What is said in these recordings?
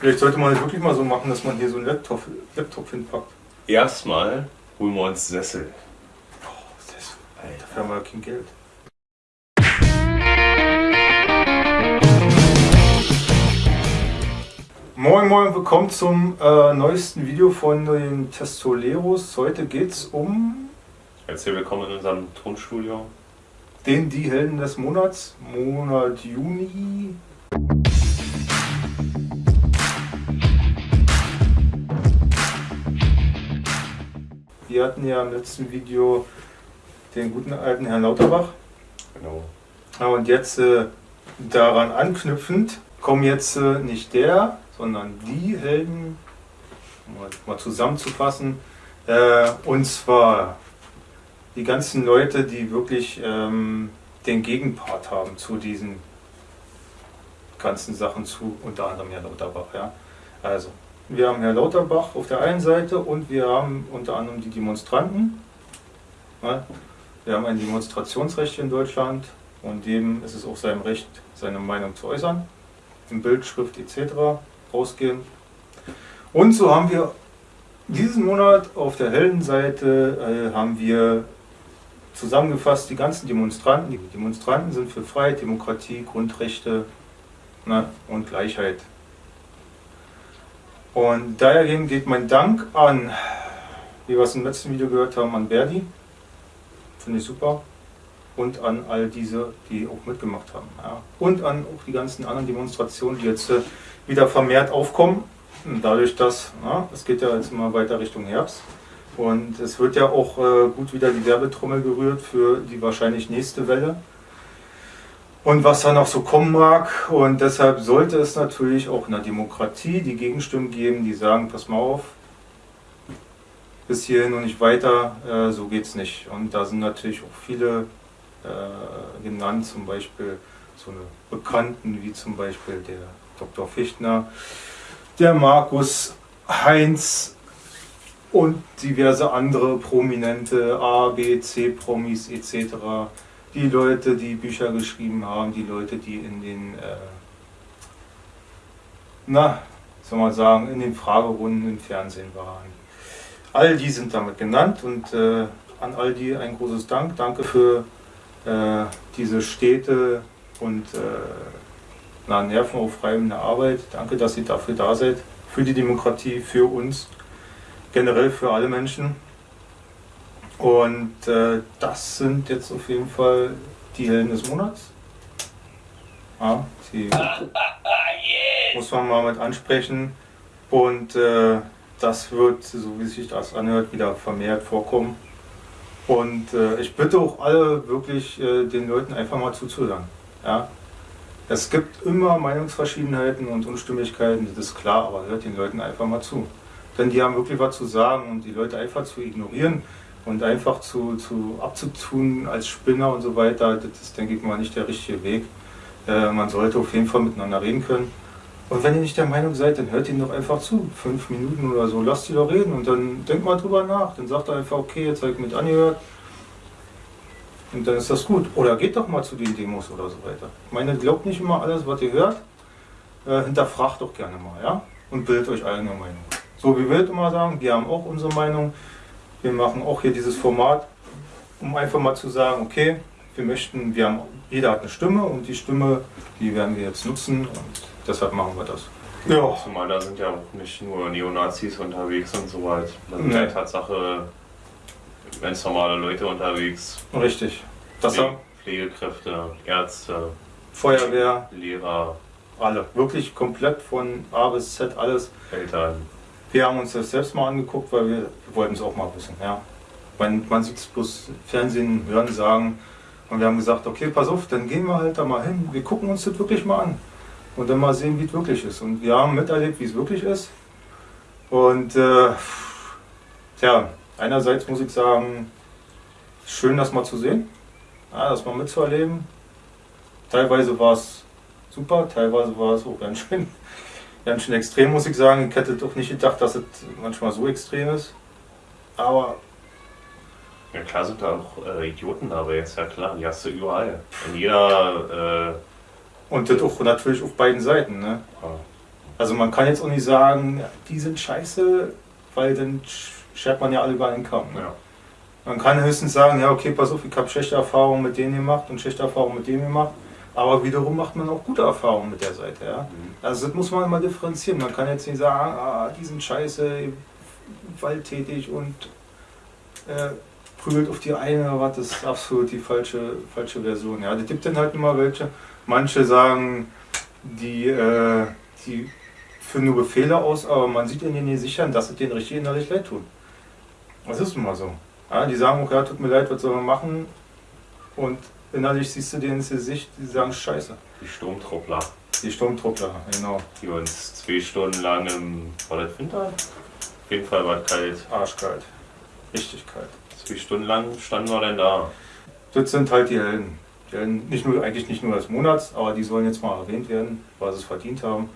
Vielleicht sollte man es wirklich mal so machen, dass man hier so einen Laptop, Laptop hinpackt. Erstmal holen wir uns Sessel. Oh, Sessel. Alter, dafür haben wir ja kein Geld. Moin Moin, willkommen zum äh, neuesten Video von den Testoleros. Heute geht es um Herzlich willkommen in unserem Tonstudio. den Die Helden des Monats, Monat Juni. Wir hatten ja im letzten Video den guten alten Herrn Lauterbach. Genau. Ja, und jetzt äh, daran anknüpfend kommen jetzt äh, nicht der, sondern die Helden, um mal, mal zusammenzufassen. Äh, und zwar die ganzen Leute, die wirklich ähm, den Gegenpart haben zu diesen ganzen Sachen zu, unter anderem Herr Lauterbach. Ja. Also, wir haben Herr Lauterbach auf der einen Seite und wir haben unter anderem die Demonstranten. Ja. Wir haben ein Demonstrationsrecht in Deutschland und jedem ist es auch sein Recht, seine Meinung zu äußern, in Bild, Schrift etc. rausgehen. Und so haben wir diesen Monat auf der Heldenseite äh, haben wir zusammengefasst die ganzen Demonstranten. Die Demonstranten sind für Freiheit, Demokratie, Grundrechte ne, und Gleichheit. Und daher geht mein Dank an, wie wir es im letzten Video gehört haben, an Verdi. Finde ich super. Und an all diese, die auch mitgemacht haben. Ja. Und an auch die ganzen anderen Demonstrationen, die jetzt äh, wieder vermehrt aufkommen. Dadurch, dass ja, es geht ja jetzt immer weiter Richtung Herbst. Und es wird ja auch äh, gut wieder die Werbetrommel gerührt für die wahrscheinlich nächste Welle. Und was da noch so kommen mag. Und deshalb sollte es natürlich auch in der Demokratie die Gegenstimmen geben, die sagen, pass mal auf, bis hierhin und nicht weiter, äh, so geht es nicht. Und da sind natürlich auch viele äh, genannt, zum Beispiel so eine Bekannten wie zum Beispiel der Dr. Fichtner, der Markus Heinz und diverse andere prominente A, B, C Promis etc. Die Leute, die Bücher geschrieben haben, die Leute, die in den, äh, na, soll man sagen, in den Fragerunden im Fernsehen waren. All die sind damit genannt und äh, an all die ein großes Dank. Danke für äh, diese stete und äh, na, nervenaufreibende Arbeit. Danke, dass ihr dafür da seid. Für die Demokratie, für uns, generell für alle Menschen. Und äh, das sind jetzt auf jeden Fall die Helden des Monats. Ja, die muss man mal mit ansprechen. Und äh, das wird, so wie sich das anhört, wieder vermehrt vorkommen. Und äh, ich bitte auch alle wirklich äh, den Leuten einfach mal zuzuhören. Ja? Es gibt immer Meinungsverschiedenheiten und Unstimmigkeiten, das ist klar, aber hört den Leuten einfach mal zu. Denn die haben wirklich was zu sagen und die Leute einfach zu ignorieren und einfach zu, zu abzutun als Spinner und so weiter, das ist, denke ich mal, nicht der richtige Weg. Äh, man sollte auf jeden Fall miteinander reden können. Und wenn ihr nicht der Meinung seid, dann hört ihnen doch einfach zu. Fünf Minuten oder so, lasst sie doch reden und dann denkt mal drüber nach. Dann sagt er einfach, okay, jetzt habe ich mit angehört. Und dann ist das gut. Oder geht doch mal zu den Demos oder so weiter. Ich meine, glaubt nicht immer alles, was ihr hört. Äh, hinterfragt doch gerne mal, ja? Und bildet euch eigene Meinung. So wie wir immer sagen, wir haben auch unsere Meinung. Wir machen auch hier dieses Format, um einfach mal zu sagen, okay, wir möchten, wir haben, jeder hat eine Stimme und die Stimme, die werden wir jetzt nutzen und deshalb machen wir das. Ja. Zumal da sind ja auch nicht nur Neonazis unterwegs und so weiter. Da sind Nee. ja Tatsache ganz normale Leute unterwegs. Richtig. Das Pfle- haben Pflegekräfte, Ärzte, Feuerwehr, Lehrer, alle. Wirklich komplett von A bis Z alles. Eltern. Wir haben uns das selbst mal angeguckt, weil wir, wollten es auch mal wissen. Ja. Man, man sieht es bloß Fernsehen, hören, sagen. Und wir haben gesagt, okay, pass auf, dann gehen wir halt da mal hin. Wir gucken uns das wirklich mal an. Und dann mal sehen, wie es wirklich ist. Und wir haben miterlebt, wie es wirklich ist. Und äh, tja, einerseits muss ich sagen, schön, das mal zu sehen, ja, das mal mitzuerleben. Teilweise war es super, teilweise war es auch ganz schön, ganz schön extrem, muss ich sagen. Ich hätte doch nicht gedacht, dass es manchmal so extrem ist. Aber Ja klar sind da auch äh, Idioten dabei, ist ja klar, die hast du überall. In jeder, und das auch natürlich auf beiden Seiten. Ne? äh, Also man kann jetzt auch nicht sagen, die sind scheiße, weil dann schert man ja alle über einen Kamm. Ja. Man kann höchstens sagen, ja okay, pass auf, ich habe schlechte Erfahrungen mit denen gemacht und schlechte Erfahrungen mit dem gemacht. Aber wiederum macht man auch gute Erfahrungen mit der Seite. Ja? Mhm. Also das muss man immer differenzieren. Man kann jetzt nicht sagen, ah, die sind scheiße, gewalttätig und äh, prügelt auf die eine oder was. Das ist absolut die falsche, falsche Version. Ja? Es gibt dann halt immer welche. Manche sagen, die, äh, die führen nur Befehle aus, aber man sieht ihnen nicht sichern, dass es denen richtig innerlich leid tut. Das ist nun mal so. Ja, die sagen, okay, tut mir leid, was soll man machen? Und innerlich siehst du denen ins Gesicht, die sagen Scheiße. Die Sturmtruppler, Die Sturmtruppler, genau. die uns zwei Stunden lang im, war das Winter? Auf jeden Fall war es kalt. Arschkalt. Richtig kalt. Zwei Stunden lang standen wir denn da. Das sind halt die Helden. Die Helden nicht nur, eigentlich nicht nur des Monats, aber die sollen jetzt mal erwähnt werden, weil sie es verdient haben.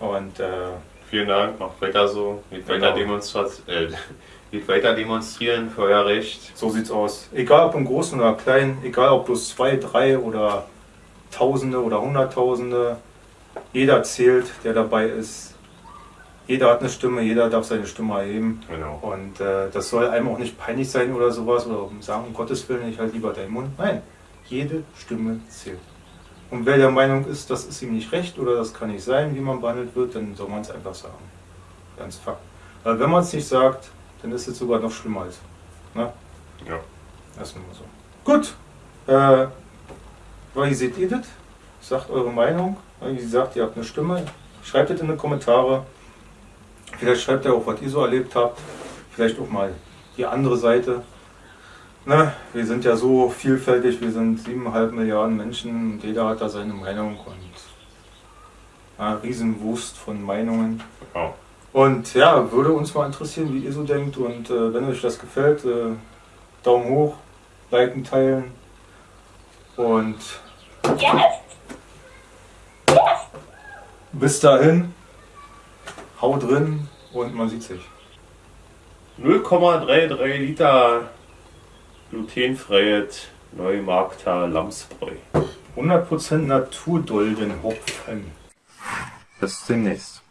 Und äh, Vielen Dank, macht weiter so, mit Genau. weiter, Demonstrat äh, weiter demonstrieren für euer Recht. so sieht's aus. Egal ob im Großen oder Kleinen, egal ob bloß zwei, drei oder Tausende oder Hunderttausende, jeder zählt, der dabei ist. Jeder hat eine Stimme, jeder darf seine Stimme erheben. Genau. Und äh, das soll einem auch nicht peinlich sein oder sowas oder sagen, um Gottes Willen, ich halt lieber deinen Mund. Nein, jede Stimme zählt. Und wer der Meinung ist, das ist ihm nicht recht oder das kann nicht sein, wie man behandelt wird, dann soll man es einfach sagen. Ganz Fakt. Weil wenn man es nicht sagt, dann ist es sogar noch schlimmer als. Ne? Ja. Das ist nun mal so. Gut. Äh, wie seht ihr das? Sagt eure Meinung. Wie gesagt, ihr habt eine Stimme. Schreibt es in die Kommentare. Vielleicht schreibt ihr auch, was ihr so erlebt habt. Vielleicht auch mal die andere Seite. Ne? Wir sind ja so vielfältig. Wir sind siebeneinhalb Milliarden Menschen. Und jeder hat da seine Meinung. Und ja, Riesenwust von Meinungen. Ja. Und ja, würde uns mal interessieren, wie ihr so denkt. Und äh, wenn euch das gefällt, äh, Daumen hoch, liken, teilen. Und bis dahin, haut drin und man sieht sich. 0,33 Liter glutenfreies Neumarkter Lamsbräu. 100% Naturdoldenhopfen. Bis demnächst.